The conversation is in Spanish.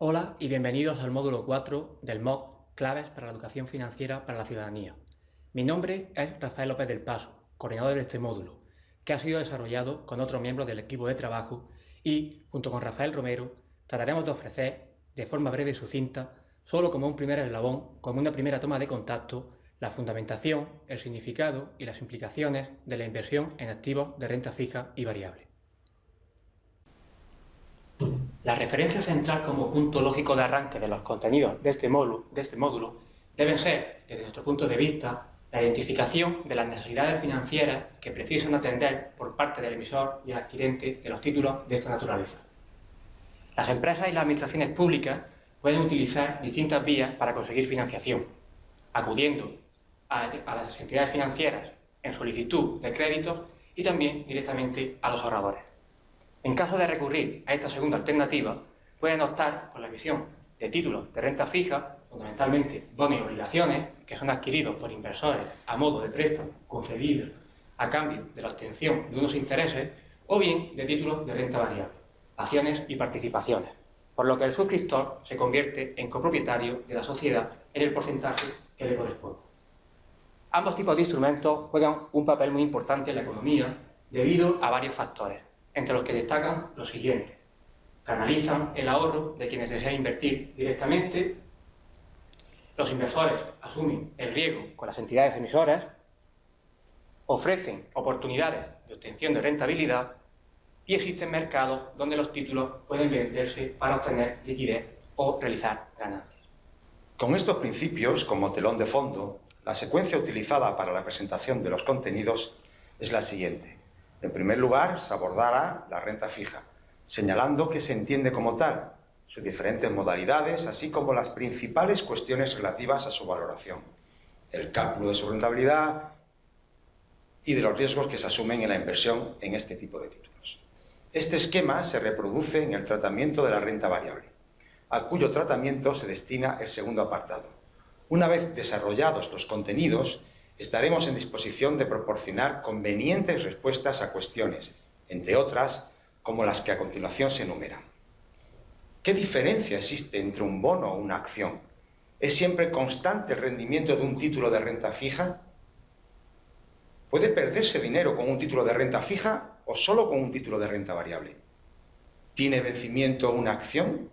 Hola y bienvenidos al módulo 4 del MOOC Claves para la Educación Financiera para la Ciudadanía. Mi nombre es Rafael López del Paso, coordinador de este módulo, que ha sido desarrollado con otros miembros del equipo de trabajo y, junto con Rafael Romero, trataremos de ofrecer, de forma breve y sucinta, solo como un primer eslabón, como una primera toma de contacto, la fundamentación, el significado y las implicaciones de la inversión en activos de renta fija y variable. La referencia central como punto lógico de arranque de los contenidos de este módulo, de este módulo debe ser, desde nuestro punto de vista, la identificación de las necesidades financieras que precisan atender por parte del emisor y el adquirente de los títulos de esta naturaleza. Las empresas y las administraciones públicas pueden utilizar distintas vías para conseguir financiación, acudiendo a, a las entidades financieras en solicitud de créditos y también directamente a los ahorradores. En caso de recurrir a esta segunda alternativa, pueden optar por la emisión de títulos de renta fija, fundamentalmente bonos y obligaciones, que son adquiridos por inversores a modo de préstamo concedido a cambio de la obtención de unos intereses, o bien de títulos de renta variable, acciones y participaciones, por lo que el suscriptor se convierte en copropietario de la sociedad en el porcentaje que le corresponde. Ambos tipos de instrumentos juegan un papel muy importante en la economía debido a varios factores entre los que destacan los siguientes. Canalizan el ahorro de quienes desean invertir directamente, los inversores asumen el riesgo con las entidades emisoras, ofrecen oportunidades de obtención de rentabilidad y existen mercados donde los títulos pueden venderse para obtener liquidez o realizar ganancias. Con estos principios como telón de fondo, la secuencia utilizada para la presentación de los contenidos es la siguiente. En primer lugar, se abordará la renta fija, señalando que se entiende como tal, sus diferentes modalidades, así como las principales cuestiones relativas a su valoración, el cálculo de su rentabilidad y de los riesgos que se asumen en la inversión en este tipo de títulos. Este esquema se reproduce en el tratamiento de la renta variable, a cuyo tratamiento se destina el segundo apartado. Una vez desarrollados los contenidos, estaremos en disposición de proporcionar convenientes respuestas a cuestiones, entre otras, como las que a continuación se enumeran. ¿Qué diferencia existe entre un bono o una acción? ¿Es siempre constante el rendimiento de un título de renta fija? ¿Puede perderse dinero con un título de renta fija o solo con un título de renta variable? ¿Tiene vencimiento una acción?